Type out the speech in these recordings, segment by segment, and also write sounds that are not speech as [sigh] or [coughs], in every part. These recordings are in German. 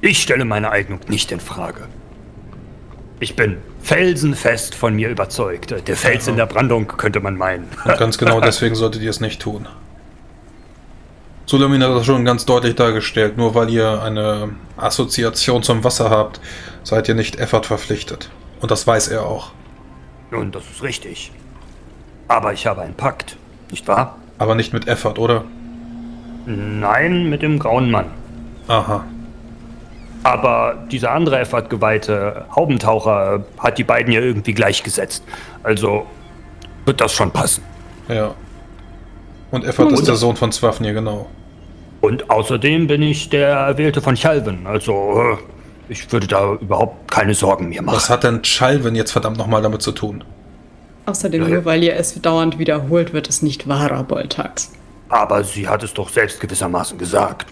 Ich stelle meine Eignung nicht in Frage. Ich bin felsenfest von mir überzeugt. Der Fels in der Brandung könnte man meinen. Und ganz genau [laughs] deswegen solltet ihr es nicht tun. Sulamin hat das schon ganz deutlich dargestellt. Nur weil ihr eine Assoziation zum Wasser habt, seid ihr nicht Effort verpflichtet. Und das weiß er auch. Nun, das ist richtig. Aber ich habe einen Pakt, nicht wahr? Aber nicht mit Effort, oder? Nein, mit dem grauen Mann. Aha. Aber dieser andere Effort-geweihte Haubentaucher hat die beiden ja irgendwie gleichgesetzt. Also wird das schon passen. Ja. Und Effort ist der Sohn von Swafnir, genau. Und außerdem bin ich der Erwählte von Chalvin. Also äh, ich würde da überhaupt keine Sorgen mir machen. Was hat denn Chalvin jetzt verdammt nochmal damit zu tun? Außerdem, nur weil ihr es dauernd wiederholt, wird es nicht wahrer, Boltax. Aber sie hat es doch selbst gewissermaßen gesagt.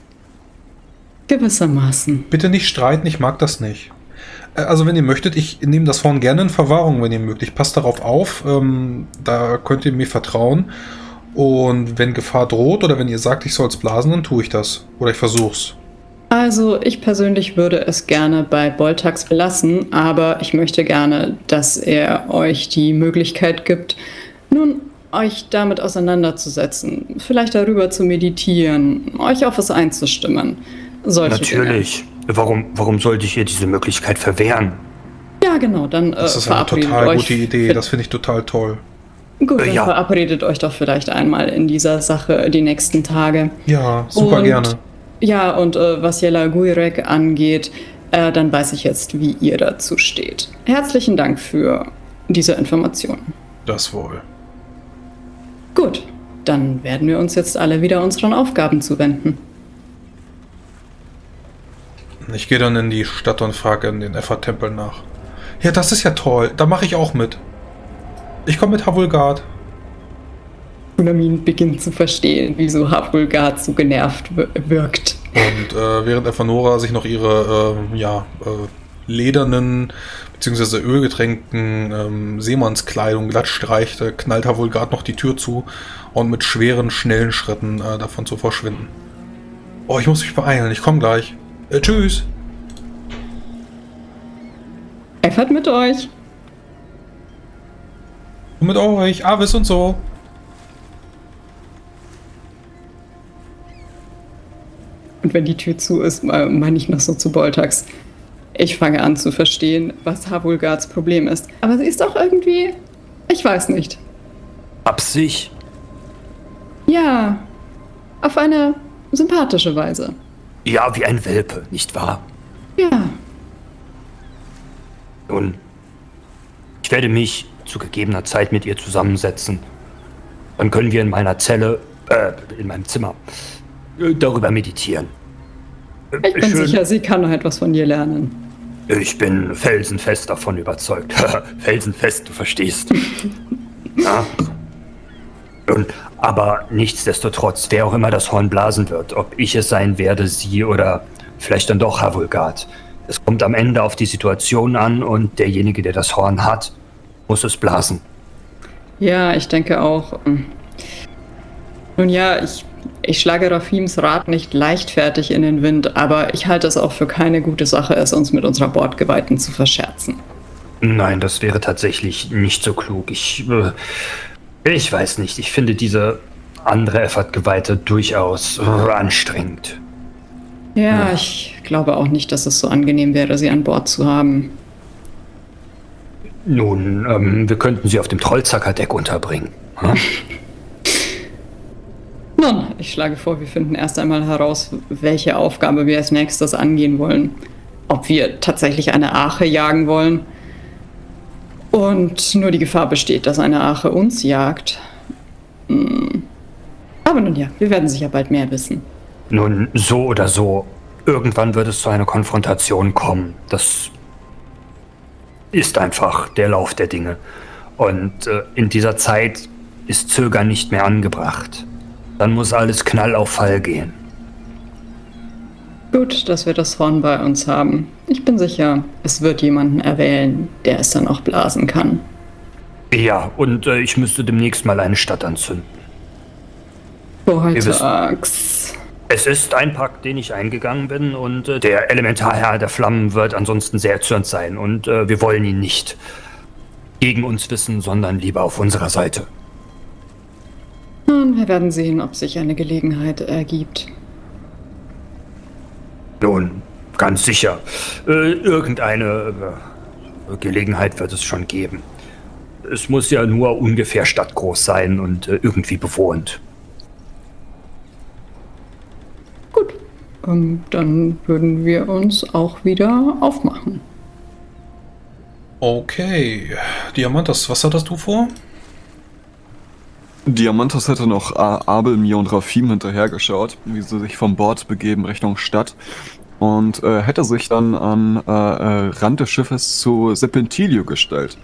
Gewissermaßen. Bitte nicht streiten, ich mag das nicht. Äh, Also wenn ihr möchtet, ich nehme das Horn gerne in Verwahrung, wenn ihr mögt. Passt darauf auf, ähm, da könnt ihr mir vertrauen. Und wenn Gefahr droht oder wenn ihr sagt, ich soll es blasen, dann tue ich das. Oder ich versuch's. Also, ich persönlich würde es gerne bei Boltax belassen, aber ich möchte gerne, dass er euch die Möglichkeit gibt, nun euch damit auseinanderzusetzen, vielleicht darüber zu meditieren, euch auf es einzustimmen. Solche Natürlich. Warum, warum sollte ich ihr diese Möglichkeit verwehren? Dinge. Ja, genau, dann äh, Das ist eine total gute Idee. Das finde ich total toll. Gut, dann Ja. verabredet euch doch vielleicht einmal in dieser Sache die nächsten Tage. Ja, super Und- gerne. Ja, und äh, was Jella Guirek angeht, äh, dann weiß ich jetzt, wie ihr dazu steht. Herzlichen Dank für diese Informationen. Das wohl. Gut, dann werden wir uns jetzt alle wieder unseren Aufgaben zuwenden. Ich gehe dann in die Stadt und frage in den Effort-Tempel nach. Ja, das ist ja toll. Da mache ich auch mit. Ich komme mit Havulgard. Ulamin beginnt zu verstehen, wieso Havulgard so genervt wir- wirkt. Und äh, während Evanora sich noch ihre äh, ja, äh, ledernen bzw. ölgetränkten ähm, Seemannskleidung glatt streicht, knallt Havulgard noch die Tür zu und mit schweren, schnellen Schritten äh, davon zu verschwinden. Oh, ich muss mich beeilen. Ich komme gleich. Äh, tschüss. Effert mit euch. Und mit euch. Avis und so. Und wenn die Tür zu ist, äh, meine ich noch so zu Boltax. Ich fange an zu verstehen, was Havulgards Problem ist. Aber sie ist auch irgendwie. Ich weiß nicht. Absicht? Ja, auf eine sympathische Weise. Ja, wie ein Welpe, nicht wahr? Ja, Nun, ich werde mich zu gegebener Zeit mit ihr zusammensetzen. Dann können wir in meiner Zelle, äh, in meinem Zimmer, äh, darüber meditieren. Äh, ich bin schön- sicher, sie kann noch etwas von dir lernen. Ich bin felsenfest davon überzeugt. [laughs] felsenfest, du verstehst. [laughs] ja. Aber nichtsdestotrotz, wer auch immer das Horn blasen wird, ob ich es sein werde, sie oder vielleicht dann doch Havulgard. Es kommt am Ende auf die Situation an und derjenige, der das Horn hat, muss es blasen. Ja, ich denke auch. ähm, Nun ja, ich, ich schlage Rafims Rat nicht leichtfertig in den Wind, aber ich halte es auch für keine gute Sache, es uns mit unserer Bordgeweihten zu verscherzen. Nein, das wäre tatsächlich nicht so klug. Ich, äh, ich weiß nicht. Ich finde diese andere Effort-Geweihte durchaus anstrengend. Ja, ich glaube auch nicht, dass es so angenehm wäre, sie an Bord zu haben. Nun, ähm, wir könnten sie auf dem Trollzackerdeck unterbringen. Hm? [laughs] Nun, ich schlage vor, wir finden erst einmal heraus, welche Aufgabe wir als nächstes angehen wollen. Ob wir tatsächlich eine Ache jagen wollen. Und nur die Gefahr besteht, dass eine Ache uns jagt. Hm. Aber nun ja, wir werden sicher bald mehr wissen. Nun, so oder so, irgendwann wird es zu einer Konfrontation kommen. Das ist einfach der Lauf der Dinge. Und äh, in dieser Zeit ist Zögern nicht mehr angebracht. Dann muss alles knall auf Fall gehen. Gut, dass wir das Horn bei uns haben. Ich bin sicher, es wird jemanden erwählen, der es dann auch blasen kann. Ja, und äh, ich müsste demnächst mal eine Stadt anzünden. Wo heute wissen- Axt. Es ist ein Pakt, den ich eingegangen bin und äh, der Elementarherr der Flammen wird ansonsten sehr erzürnt sein und äh, wir wollen ihn nicht gegen uns wissen, sondern lieber auf unserer Seite. Nun, wir werden sehen, ob sich eine Gelegenheit ergibt. Nun, ganz sicher. Äh, irgendeine äh, Gelegenheit wird es schon geben. Es muss ja nur ungefähr stadtgroß sein und äh, irgendwie bewohnt. Gut, ähm, dann würden wir uns auch wieder aufmachen. Okay. Diamantas, was hattest du vor? Diamantas hätte noch Abel, mir und Rafim hinterhergeschaut, wie sie sich vom Bord begeben Richtung Stadt und äh, hätte sich dann an äh, äh, Rand des Schiffes zu Serpentilio gestellt,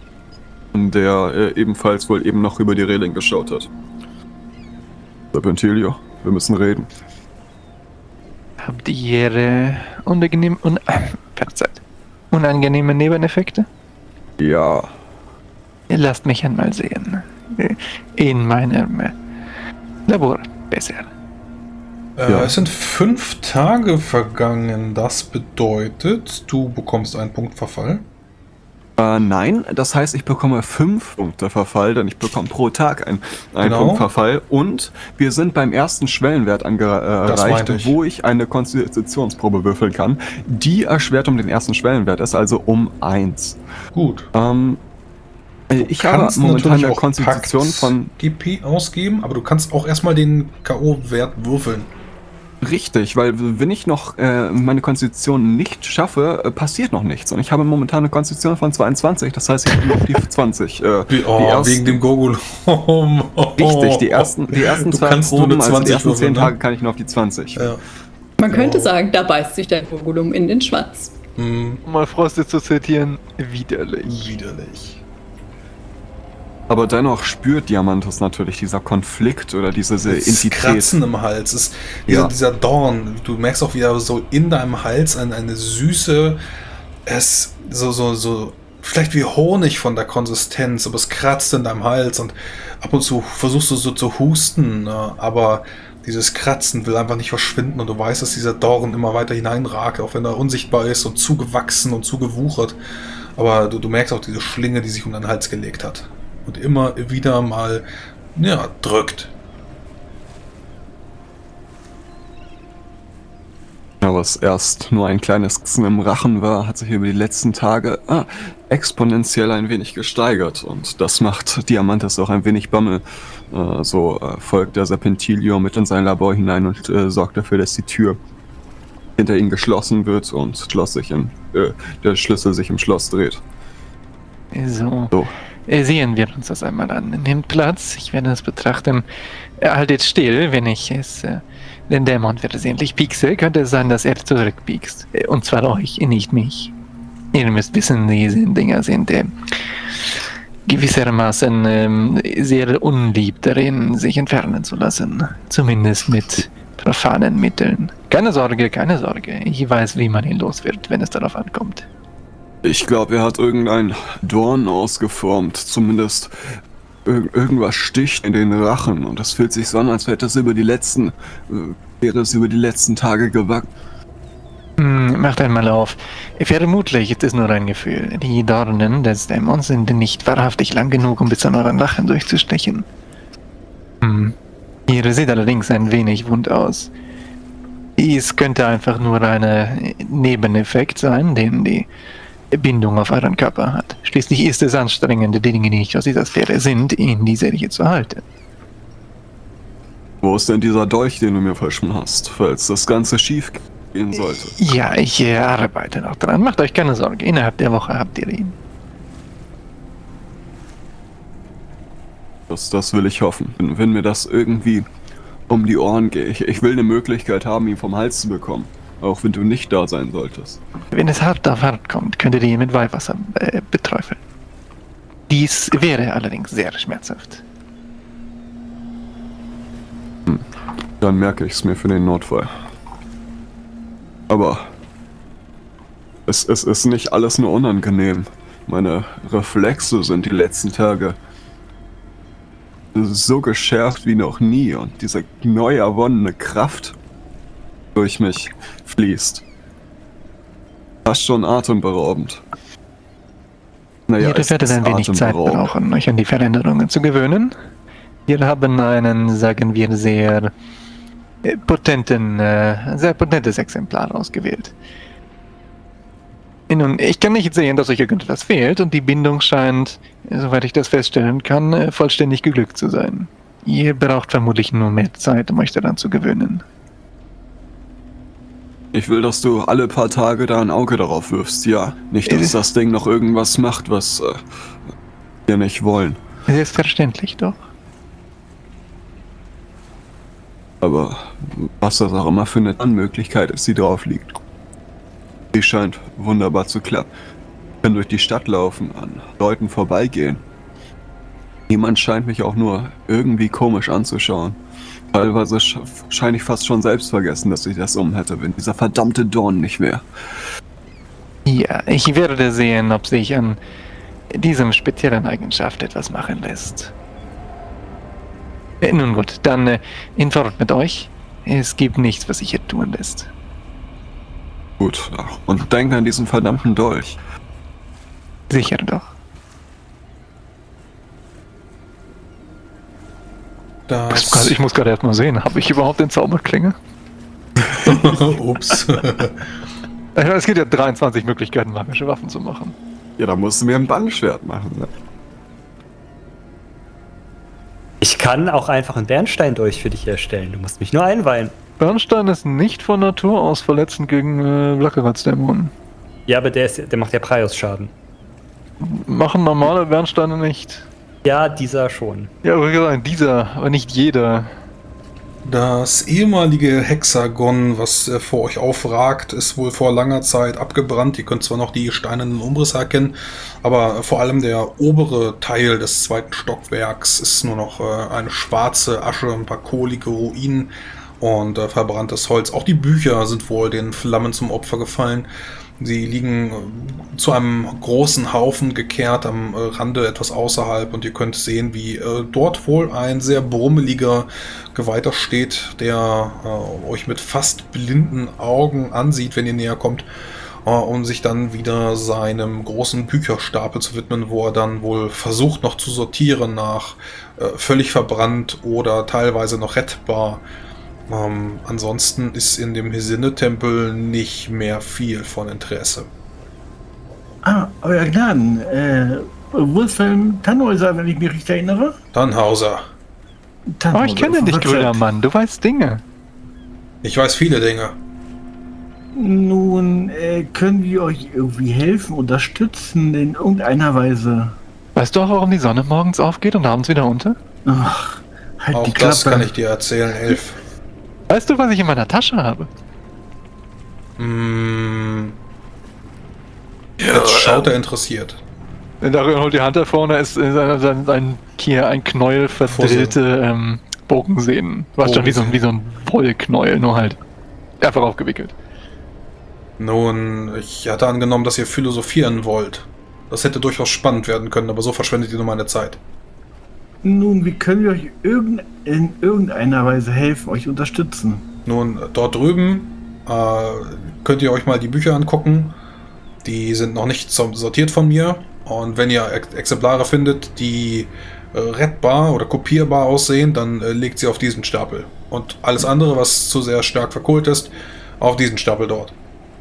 der äh, ebenfalls wohl eben noch über die Reling geschaut hat. Serpentilio, wir müssen reden. Habt ihr unangenehm, un, [coughs] verzeiht, unangenehme Nebeneffekte? Ja, Lasst mich einmal sehen. In meinem äh, Labor besser. Äh, Ja. Es sind fünf Tage vergangen. Das bedeutet, du bekommst einen Punkt Verfall. Äh, nein, das heißt, ich bekomme fünf Punkte Verfall, denn ich bekomme pro Tag ein, einen Genau. Punkt Verfall. Und wir sind beim ersten Schwellenwert äh, erreicht, ich. wo ich eine Konstitutionsprobe würfeln kann, die erschwert um den ersten Schwellenwert ist, also um eins. Gut. Ähm, äh, ich habe momentan eine Konstitution von GP ausgeben, aber du kannst auch erstmal den K.O.-Wert würfeln. richtig, weil wenn ich noch äh, meine Konstitution nicht schaffe, äh, passiert noch nichts. Und ich habe momentan eine Konstitution von 22, das heißt, ich bin auf die 20. Äh, oh, die ersten- wegen dem Gogulum. [laughs] Richtig, die ersten, die ersten Du zwei kannst nur Proben, eine also die 20 ersten würfeln, 10 ne? Tage kann ich nur auf die 20. Ja. Man könnte Oh. sagen, da beißt sich dein Vogulum in den Schwanz. Hm, Um mal Frosted zu zitieren, widerlich. widerlich. Aber dennoch spürt Diamantus natürlich dieser Konflikt oder diese Entität. Kratzen im Hals. Ist dieser, Ja. dieser Dorn. Du merkst auch wieder so in deinem Hals eine, eine süße, es so, so, so, vielleicht wie Honig von der Konsistenz, aber es kratzt in deinem Hals und ab und zu versuchst du so zu husten, ne? aber dieses Kratzen will einfach nicht verschwinden und du weißt, dass dieser Dorn immer weiter hineinragt, auch wenn er unsichtbar ist und zugewachsen und zugewuchert. Aber du, du merkst auch diese Schlinge, die sich um deinen Hals gelegt hat. Und immer wieder mal, ja, drückt. Ja, was erst nur ein kleines Kissen im Rachen war, hat sich über die letzten Tage ah, exponentiell ein wenig gesteigert. Und das macht Diamantes auch ein wenig Bammel. Äh, so äh, folgt der Serpentilio mit in sein Labor hinein und äh, sorgt dafür, dass die Tür hinter ihm geschlossen wird und Schloss sich in, äh, der Schlüssel sich im Schloss dreht. So. So. Äh, Sehen wir uns das einmal an. Nehmt Platz, ich werde es betrachten. Äh, Haltet still, wenn ich es äh, den Dämon versehentlich piekse, könnte es sein, dass er zurückpiekst. Äh, Und zwar euch, nicht mich. Ihr müsst wissen, diese Dinger sind äh, gewissermaßen ähm, sehr unlieb darin, sich entfernen zu lassen. Zumindest mit profanen Mitteln. Keine Sorge, keine Sorge. Ich weiß, wie man ihn los wird, wenn es darauf ankommt. Ich glaube, er hat irgendein Dorn ausgeformt. Zumindest ir irgendwas sticht in den Rachen. Und das fühlt sich so an, als hätte es über die letzten, äh, wäre es über die letzten Tage gewachsen. Hm, macht einmal auf. Vermutlich ist es nur ein Gefühl. Die Dornen des Dämons sind nicht wahrhaftig lang genug, um bis an euren Rachen durchzustechen. Hm. Ihr seht allerdings ein wenig wund aus. Es könnte einfach nur ein Nebeneffekt sein, den die Bindung auf euren Körper hat. Schließlich ist es anstrengend, die Dinge, die nicht aus dieser Sphäre sind, in die Serie zu halten. Wo ist denn dieser Dolch, den du mir versprochen hast, falls das Ganze schief gehen sollte? Ja, ich äh, arbeite noch dran. Macht euch keine Sorge. Innerhalb der Woche habt ihr ihn. Das, das will ich hoffen. Wenn, wenn mir das irgendwie um die Ohren geht. Ich, ich will eine Möglichkeit haben, ihn vom Hals zu bekommen. Auch wenn du nicht da sein solltest. Wenn es hart auf hart kommt, könntet ihr ihn mit Weihwasser äh, beträufeln. Dies wäre allerdings sehr schmerzhaft. Dann merke ich es mir für den Notfall. Aber es, es ist nicht alles nur unangenehm. Meine Reflexe sind die letzten Tage so geschärft wie noch nie und diese neu erwonnene Kraft durch mich fließt. Fast schon atemberaubend. Naja, werdet ist ein wenig Zeit brauchen, euch an die Veränderungen zu gewöhnen. Wir haben einen, sagen wir, sehr äh, potenten, äh, sehr potentes Exemplar ausgewählt. Nun, ich kann nicht sehen, dass euch irgendetwas fehlt und die Bindung scheint, äh, soweit ich das feststellen kann, vollständig geglückt zu sein. Ihr braucht vermutlich nur mehr Zeit, um euch daran zu gewöhnen. Ich will, dass du alle paar Tage da ein Auge darauf wirfst, ja. Nicht, dass Äh. das Ding noch irgendwas macht, was äh, wir nicht wollen. Selbstverständlich doch. Aber was das auch immer für eine Möglichkeit ist, die drauf liegt. Die scheint wunderbar zu klappen. Ich kann durch die Stadt laufen, an Leuten vorbeigehen. Niemand scheint mich auch nur irgendwie komisch anzuschauen. Teilweise sch scheine ich fast schon selbst vergessen, dass ich das um hätte, wenn dieser verdammte Dorn nicht wäre. Ja, ich werde sehen, ob sich an diesem speziellen Eigenschaft etwas machen lässt. Äh, nun gut, dann äh, in Fort mit euch. Es gibt nichts, was sich hier tun lässt. Gut, und denk an diesen verdammten Dolch. Sicher doch. Das. Ich muss gerade erst mal sehen, habe ich überhaupt den Zauberklinge? [laughs] Ups. [laughs] Es gibt ja 23 Möglichkeiten, magische Waffen zu machen. Ja, da musst du mir ein Bandschwert machen. Ne? Ich kann auch einfach einen Bernstein durch für dich herstellen. Du musst mich nur einweihen. Bernstein ist nicht von Natur aus verletzend gegen äh, Blackeratzdämonen. Ja, aber der, ist, der macht ja Prius-Schaden. Machen normale Bernsteine nicht. Ja, dieser schon. Ja, gesagt, dieser, aber nicht jeder. Das ehemalige Hexagon, was äh, vor euch aufragt, ist wohl vor langer Zeit abgebrannt. Ihr könnt zwar noch die steinernen Umrisse erkennen, aber vor allem der obere Teil des zweiten Stockwerks ist nur noch äh, eine schwarze Asche, ein paar kohlige Ruinen und äh, verbranntes Holz. Auch die Bücher sind wohl den Flammen zum Opfer gefallen. Sie liegen äh, zu einem großen Haufen gekehrt am äh, Rande etwas außerhalb und ihr könnt sehen, wie äh, dort wohl ein sehr brummeliger Geweihter steht, der äh, euch mit fast blinden Augen ansieht, wenn ihr näher kommt, äh, um sich dann wieder seinem großen Bücherstapel zu widmen, wo er dann wohl versucht noch zu sortieren nach äh, völlig verbrannt oder teilweise noch rettbar. Ähm, ansonsten ist in dem Hesinne-Tempel nicht mehr viel von Interesse. Ah, euer Gnaden, äh, Wolfhelm Tannhäuser, wenn ich mich richtig erinnere? Tannhauser, Oh, Tannhäuser, ich kenne dich, grüner Mann. Du weißt Dinge. ich weiß viele Dinge. Nun, äh, können wir euch irgendwie helfen, unterstützen in irgendeiner Weise? Weißt du auch, warum die Sonne morgens aufgeht und abends wieder unter? Ach, halt Auch die das Klappe. kann ich dir erzählen, Elf. Weißt du, was ich in meiner Tasche habe? Mm. Jetzt schaut er interessiert. Darin holt die Hand hervor und da ist äh, ein, ein, hier ein Knäuel verdrillte ähm, Bogensehnen. Du weißt schon, wie so, ein- wie so ein Wollknäuel, nur halt einfach aufgewickelt. Nun, ich hatte angenommen, dass ihr philosophieren wollt. Das hätte durchaus spannend werden können, aber so verschwendet ihr nur meine Zeit. Nun, wie können wir euch irgend, in irgendeiner Weise helfen, euch unterstützen? Nun, dort drüben äh, könnt ihr euch mal die Bücher angucken. Die sind noch nicht so- sortiert von mir. Und wenn ihr Ex Exemplare findet, die äh, rettbar oder kopierbar aussehen, dann äh, legt sie auf diesen Stapel. Und alles andere, was zu sehr stark verkohlt ist, auf diesen Stapel dort.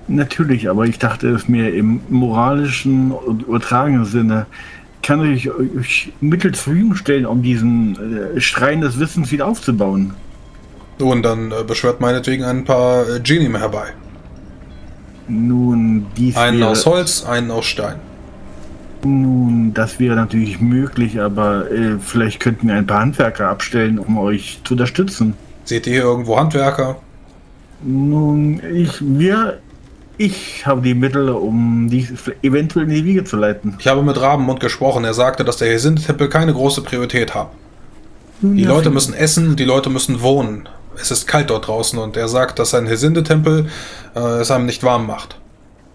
Natürlich, aber ich dachte es mir im moralischen und übertragenen Sinne. Kann ich euch Mittel zur Verfügung stellen, um diesen äh, Schrein des Wissens wieder aufzubauen? Nun, dann äh, beschwört meinetwegen ein paar äh, Genie herbei. Nun, dies Einen wäre, aus Holz, einen aus Stein. Nun, das wäre natürlich möglich, aber äh, vielleicht könnten wir ein paar Handwerker abstellen, um euch zu unterstützen. Seht ihr hier irgendwo Handwerker? Nun, ich, wir, ich habe die Mittel, um dies eventuell in die Wiege zu leiten. Ich habe mit Rabenmund gesprochen. Er sagte, dass der Hesinde-Tempel keine große Priorität hat. Die ja, Leute müssen essen, die Leute müssen wohnen. Es ist kalt dort draußen und er sagt, dass ein Hesinde-Tempel äh, es einem nicht warm macht.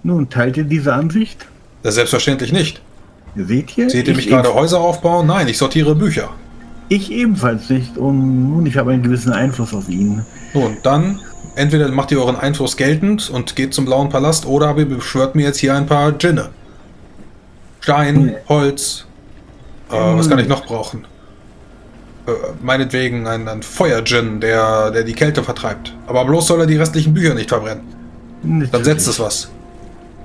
Nun, teilt ihr diese Ansicht? Ja, selbstverständlich nicht. Seht ihr? Seht ihr Ich mich gerade Häuser aufbauen? Nein, ich sortiere Bücher. Ich ebenfalls nicht und nun, ich habe einen gewissen Einfluss auf ihn. Nun, dann Entweder macht ihr euren Einfluss geltend und geht zum Blauen Palast, oder aber ihr beschwört mir jetzt hier ein paar Djinne. Stein, Holz. Äh, was kann ich noch brauchen? Äh, meinetwegen ein, ein Feuer-Djinn, der, der die Kälte vertreibt. Aber bloß soll er die restlichen Bücher nicht verbrennen. Dann Natürlich. setzt es was.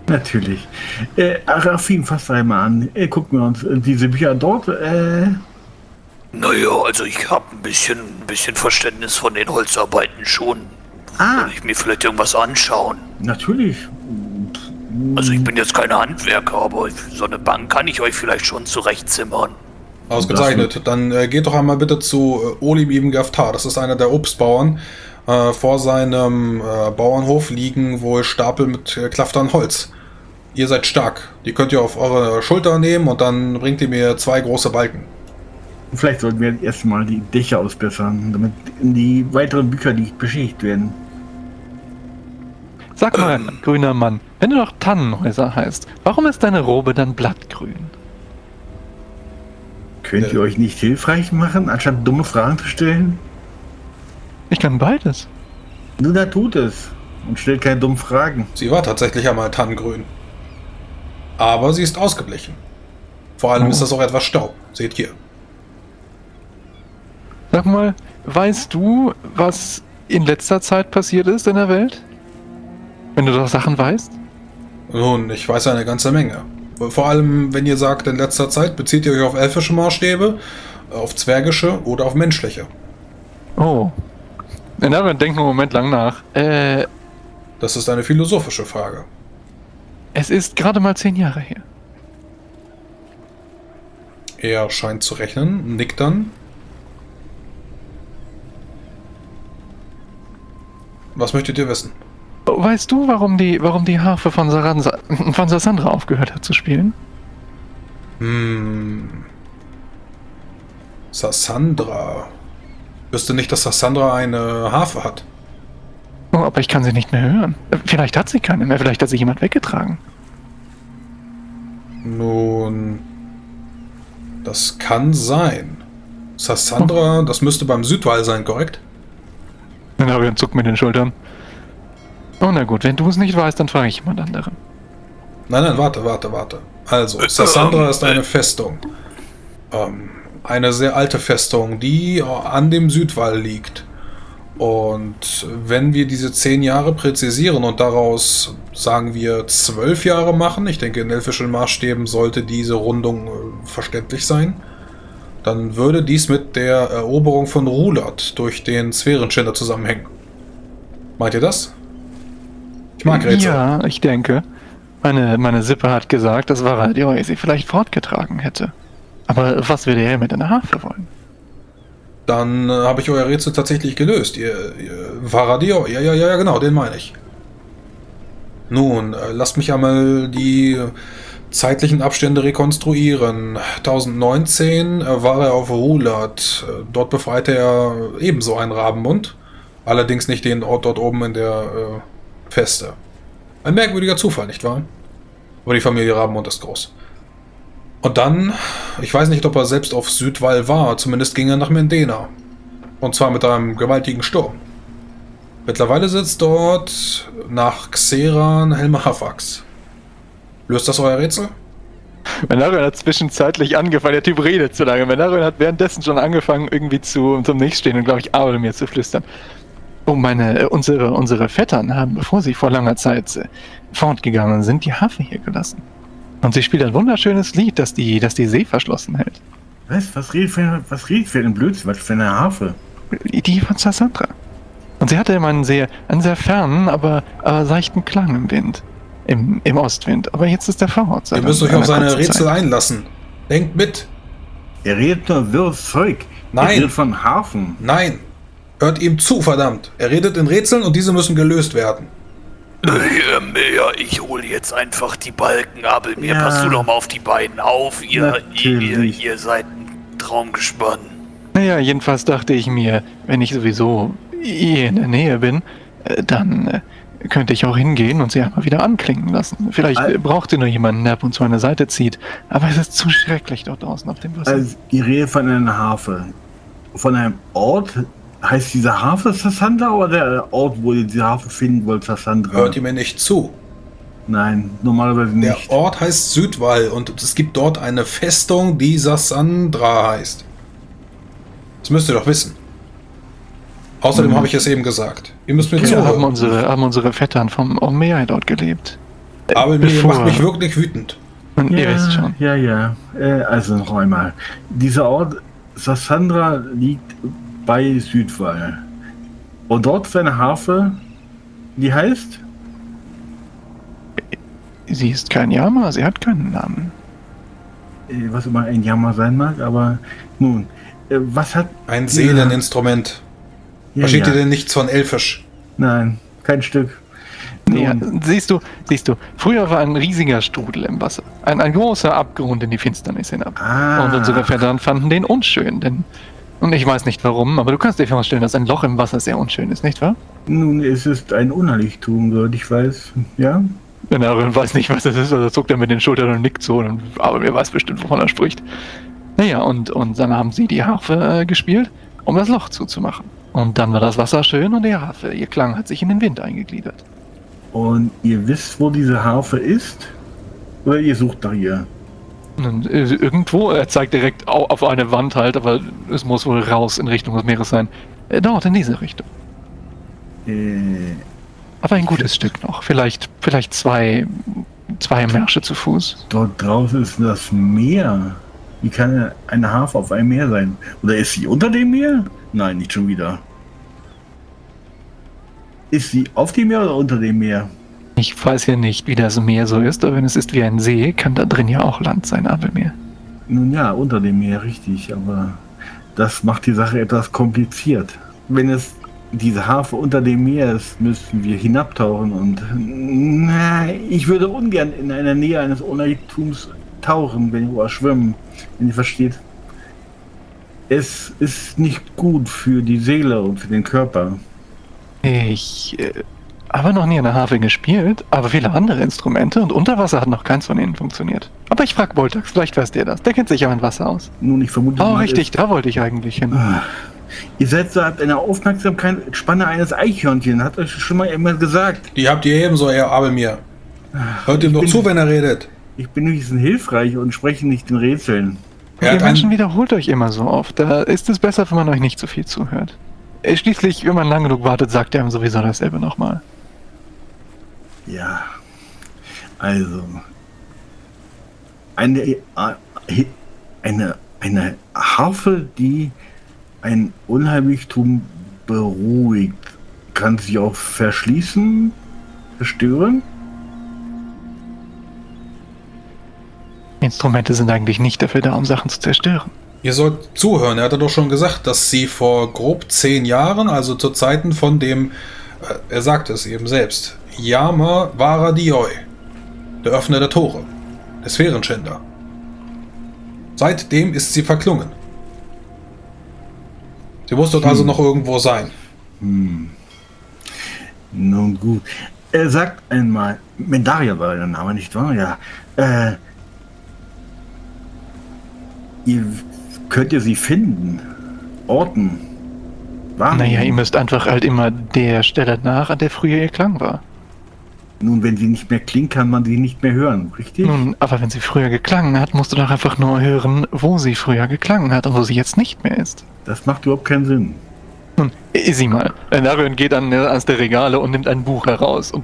Natürlich. Äh, Arafin, fass einmal an. Äh, gucken wir uns äh, diese Bücher dort. Äh, Naja, also ich habe ein bisschen, ein bisschen Verständnis von den Holzarbeiten schon. Ah, Soll ich mir vielleicht irgendwas anschauen? natürlich. Also ich bin jetzt kein Handwerker, aber so eine Bank kann ich euch vielleicht schon zurechtzimmern. Ausgezeichnet. Dann äh, geht doch einmal bitte zu äh, Olim ibn Gaftar. Das ist einer der Obstbauern. Äh, vor seinem äh, Bauernhof liegen wohl Stapel mit äh, Klaftern Holz. Ihr seid stark. Die könnt ihr auf eure Schulter nehmen und dann bringt ihr mir zwei große Balken. Vielleicht sollten wir erstmal die Dächer ausbessern, damit die weiteren Bücher nicht beschädigt werden. Sag mal, grüner Mann, wenn du doch Tannenhäuser heißt, warum ist deine Robe dann blattgrün? Könnt ihr euch nicht hilfreich machen, anstatt dumme Fragen zu stellen? Ich kann beides. Nun, da tut es. Und stellt keine dummen Fragen. Sie war tatsächlich einmal tannengrün. Aber sie ist ausgeblichen. Vor allem Oh. ist das auch etwas Staub. Seht hier. Sag mal, weißt du, was in letzter Zeit passiert ist in der Welt? Wenn du doch Sachen weißt? Nun, ich weiß eine ganze Menge. Vor allem, wenn ihr sagt, in letzter Zeit bezieht ihr euch auf elfische Maßstäbe, auf zwergische oder auf menschliche. Oh. Na, dann denk einen Moment lang nach. Äh, Das ist eine philosophische Frage. es ist gerade mal zehn Jahre her. Er scheint zu rechnen, nickt dann. Was möchtet ihr wissen? Oh, Weißt du, warum die, warum die Harfe von, Saransa, [laughs] von Sassandra aufgehört hat zu spielen? Hm. Sassandra. Wüsste nicht, dass Sassandra eine Harfe hat. Oh, aber ich kann sie nicht mehr hören. Vielleicht hat sie keine mehr, vielleicht hat sie jemand weggetragen. Nun. Das kann sein. Sassandra, das müsste beim Südwall sein, korrekt? Dann habe ich einen Zuck mit den Schultern. Oh, na gut, wenn du es nicht weißt, dann frage ich jemand anderen. Nein, nein, warte, warte, warte. Also, Sassandra ist eine Festung. Ähm, eine sehr alte Festung, die an dem Südwall liegt. Und wenn wir diese zehn Jahre präzisieren und daraus, sagen wir, zwölf Jahre machen, ich denke, in elfischen Maßstäben sollte diese Rundung äh, verständlich sein, dann würde dies mit der Eroberung von Rulat durch den Sphärenschinder zusammenhängen. Meint ihr das? Ich mag Rätsel. Ja, ich denke. Meine, meine Sippe hat gesagt, dass Varadioi sie vielleicht fortgetragen hätte. Aber was würde er mit einer Harfe wollen? Dann äh, habe ich euer Rätsel tatsächlich gelöst. Ihr, ihr Varadio, ja, ja, ja, ja, genau, den meine ich. Nun, äh, lasst mich einmal die zeitlichen Abstände rekonstruieren. 1019 äh, war er auf Rulat. Äh, Dort befreite er ebenso einen Rabenmund. Allerdings nicht den Ort dort oben in der äh, Feste. Ein merkwürdiger Zufall, nicht wahr? Aber die Familie Rabenmund ist groß. Und dann, ich weiß nicht, ob er selbst auf Südwall war, zumindest ging er nach Mendena. Und zwar mit einem gewaltigen Sturm. Mittlerweile sitzt dort nach Xeran Helma Hafax. Löst das euer Rätsel? Menarion hat zwischenzeitlich angefangen, der Typ redet zu lange. Menarion hat währenddessen schon angefangen, irgendwie zu, zum Nächststehen und, glaube ich, Abel mir zu flüstern. Oh, meine, äh, unsere, unsere Vettern haben, bevor sie vor langer Zeit äh, fortgegangen sind, die Harfe hier gelassen. Und sie spielt ein wunderschönes Lied, das die, das die See verschlossen hält. Was? Was redet für, was redet für ein Blödsinn? Was für eine Harfe? Die von Sassandra. Und sie hatte immer einen sehr, einen sehr fernen, aber, aber seichten Klang im Wind. Im, Im Ostwind. Aber jetzt ist der Vorort. Ihr müsst euch auf seine Rätsel einlassen. Denkt mit. Er redet nur wirres Zeug. Nein. Er redet von Hafen. Nein. Hört ihm zu, verdammt. Er redet in Rätseln und diese müssen gelöst werden. Ähm, ja, ich hole jetzt einfach die Balken ab. Mir Ja. passt du doch mal auf die beiden auf. Ihr, ihr, Natürlich. ihr seid ein Traumgespann. Naja, jedenfalls dachte ich mir, wenn ich sowieso hier in der Nähe bin, äh, dann äh, könnte ich auch hingehen und sie einmal wieder anklingen lassen. Vielleicht Al- braucht ihr nur jemanden, der ab und zu an der Seite zieht. Aber es ist zu schrecklich dort draußen auf dem Wasser. Also, ihr redet von einer Harfe. Von einem Ort, heißt diese Harfe Sassandra oder der Ort, wo ihr diese Harfe finden wollt, Sassandra? Hört ihr mir nicht zu? Nein, normalerweise Der nicht. Ort heißt Südwall und es gibt dort eine Festung, die Sassandra heißt. Das müsst ihr doch wissen. Außerdem Mhm. habe ich es eben gesagt. Ihr müsst mir haben zuhören. unsere, haben unsere Vettern vom Omea dort gelebt. Aber mir Bevor- macht mich wirklich wütend. Und ihr wisst schon. Ja, ja. Äh, also noch einmal. Dieser Ort Sassandra liegt bei Südwall. Und dort ist eine Harfe, die heißt? Sie ist kein Yama, sie hat keinen Namen. Äh, was immer ein Jammer sein mag, aber nun. Äh, was hat. Ein Seeleninstrument. Ja, Versteht ja. ihr denn nichts von Elfisch? Nein, kein Stück. Ja, siehst du, siehst du, früher war ein riesiger Strudel im Wasser. Ein, ein großer Abgrund in die Finsternis hinab. Ah. Und unsere Vettern fanden den unschön, denn. Und ich weiß nicht warum, aber du kannst dir vorstellen, dass ein Loch im Wasser sehr unschön ist, nicht wahr? Nun, es ist ein Unheiligtum, soweit ich weiß. Ja? Wenn er weiß nicht, was das ist, also zuckt er mit den Schultern und nickt so, und, aber wer weiß bestimmt, wovon er spricht. Naja, und, und dann haben sie die Harfe äh, gespielt, um das Loch zuzumachen. Und dann war das Wasser schön und die Harfe, ihr Klang hat sich in den Wind eingegliedert. Und ihr wisst, wo diese Harfe ist? Oder ihr sucht nach ihr? Äh, irgendwo, er zeigt direkt au- auf eine Wand halt, aber es muss wohl raus in Richtung des Meeres sein. Äh, Dort, in diese Richtung. Äh, Aber ein gutes Stück noch. Vielleicht, vielleicht zwei, zwei Märsche zu Fuß. dort draußen ist das Meer. Wie kann eine Harfe auf einem Meer sein? Oder ist sie unter dem Meer? Nein, nicht schon wieder. Ist sie auf dem Meer oder unter dem Meer? Ich weiß ja nicht, wie das Meer so ist, aber wenn es ist wie ein See, kann da drin ja auch Land sein, Abelmeer. Nun ja, unter dem Meer, richtig. Aber das macht die Sache etwas kompliziert. Wenn es diese Harfe unter dem Meer ist, müssten wir hinabtauchen und na, ich würde ungern in einer Nähe eines Unheiltums tauchen, wenn wir schwimmen, wenn ihr versteht. Es ist nicht gut für die Seele und für den Körper. Ich äh, habe noch nie eine Harfe gespielt, aber viele andere Instrumente und unter Wasser hat noch keins von ihnen funktioniert. Aber ich frag Boltax, vielleicht weiß der das. Der kennt sich ja mit Wasser aus. Nun, ich vermute Oh, richtig, da wollte ich eigentlich hin. Ah. Ihr seid so habt eine Aufmerksamkeit Spanne eines Eichhörnchen, hat euch schon mal jemand gesagt. Die habt ihr ebenso, Herr Abelmir. Hört ihm doch zu, wenn er redet. Ich bin wenigstens hilfreich und spreche nicht in Rätseln. Er Ihr Menschen wiederholt euch immer so oft. Da ist es besser, wenn man euch nicht so viel zuhört. Äh, Schließlich, wenn man lang genug wartet, sagt er ihm sowieso dasselbe nochmal. Ja, also eine, äh, eine, eine Harfe, die ein Unheimlichtum beruhigt, kann sich auch verschließen, zerstören. Instrumente sind eigentlich nicht dafür da, um Sachen zu zerstören. ihr sollt zuhören. Er hatte doch schon gesagt, dass sie vor grob zehn Jahren, also zu Zeiten von dem, äh, er sagte es eben selbst, Yama Varadioi, der Öffner der Tore, der Sphärenschänder. Seitdem ist sie verklungen. Sie muss dort also noch irgendwo sein. Nun gut. Er sagt einmal, Mendaria war der Name, nicht wahr? Ja. Äh, ihr, könnt ihr sie finden? Orten? Wahrnehmen? Naja, ihr müsst einfach halt immer der Stelle nach, an der früher ihr Klang war. Nun, wenn sie nicht mehr klingt, kann man sie nicht mehr hören, richtig? Nun, aber wenn sie früher geklangen hat, musst du doch einfach nur hören, wo sie früher geklangen hat und wo sie jetzt nicht mehr ist. Das macht überhaupt keinen Sinn. Nun, sieh mal. Narion geht an äh, eines der Regale und nimmt ein Buch heraus und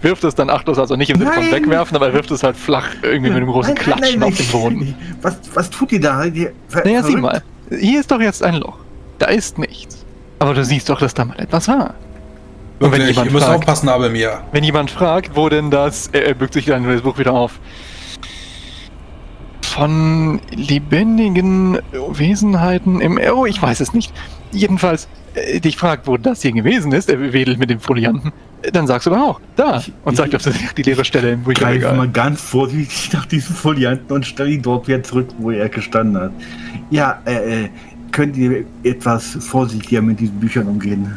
wirft es dann achtlos, also nicht im Sinne von Nein! wegwerfen, aber er wirft es halt flach irgendwie mit einem großen Nein, nein, Klatschen nein, auf den Boden. Was, was tut ihr da? Ver- Naja, sieh mal. Hier ist doch jetzt ein Loch. Da ist nichts. Aber du siehst doch, dass da mal etwas war. Und wenn Wirklich, jemand ihr müsst fragt- aufpassen, Abelmir. Wenn jemand fragt, wo denn das, er, er bückt sich dann das Buch wieder auf. Von lebendigen Wesenheiten im, oh, ich weiß es nicht. Jedenfalls, äh, dich fragt, wo das hier gewesen ist, er wedelt mit dem Folianten, dann sagst du aber auch, da. Ich- Und sagt auf die leere Stelle im Greife mal Bücherregal. ganz vorsichtig nach diesem Folianten und stelle ihn dort wieder zurück, wo er gestanden hat. Ja, äh, äh, könnt ihr etwas vorsichtiger mit diesen Büchern umgehen?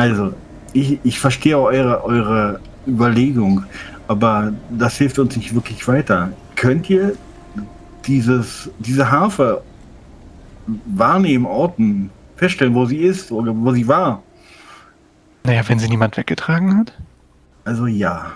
Also, ich, ich verstehe eure, eure Überlegung, aber das hilft uns nicht wirklich weiter. Könnt ihr dieses, diese Harfe wahrnehmen, orten, feststellen, wo sie ist oder wo sie war. Naja, wenn sie niemand weggetragen hat. Also ja.